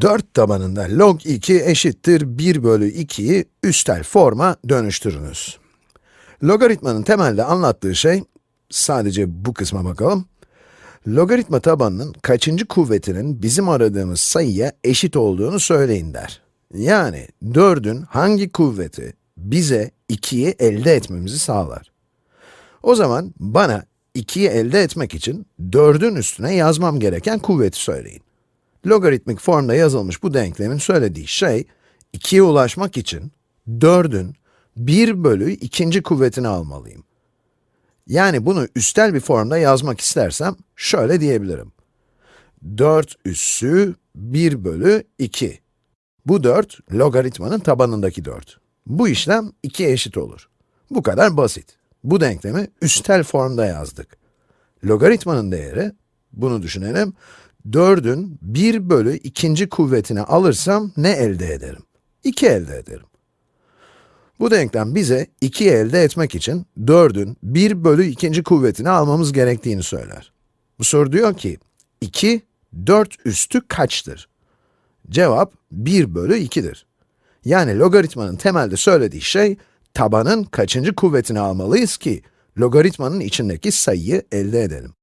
4 tabanında log 2 eşittir 1 bölü 2'yi üstel forma dönüştürünüz. Logaritmanın temelde anlattığı şey, sadece bu kısma bakalım. Logaritma tabanının kaçıncı kuvvetinin bizim aradığımız sayıya eşit olduğunu söyleyin der. Yani 4'ün hangi kuvveti bize 2'yi elde etmemizi sağlar. O zaman bana 2'yi elde etmek için 4'ün üstüne yazmam gereken kuvveti söyleyin. Logaritmik formda yazılmış bu denklemin söylediği şey, 2'ye ulaşmak için 4'ün 1 bölü ikinci kuvvetini almalıyım. Yani bunu üstel bir formda yazmak istersem, şöyle diyebilirim. 4 üssü 1 bölü 2. Bu 4, logaritmanın tabanındaki 4. Bu işlem 2'ye eşit olur. Bu kadar basit. Bu denklemi üstel formda yazdık. Logaritmanın değeri, bunu düşünelim, 4'ün 1 bölü ikinci kuvvetini alırsam ne elde ederim? 2 elde ederim. Bu denklem bize 2'yi elde etmek için 4'ün 1 bölü ikinci kuvvetini almamız gerektiğini söyler. Bu soru diyor ki, 2, 4 üstü kaçtır? Cevap 1 bölü 2'dir. Yani logaritmanın temelde söylediği şey, tabanın kaçıncı kuvvetini almalıyız ki, logaritmanın içindeki sayıyı elde edelim.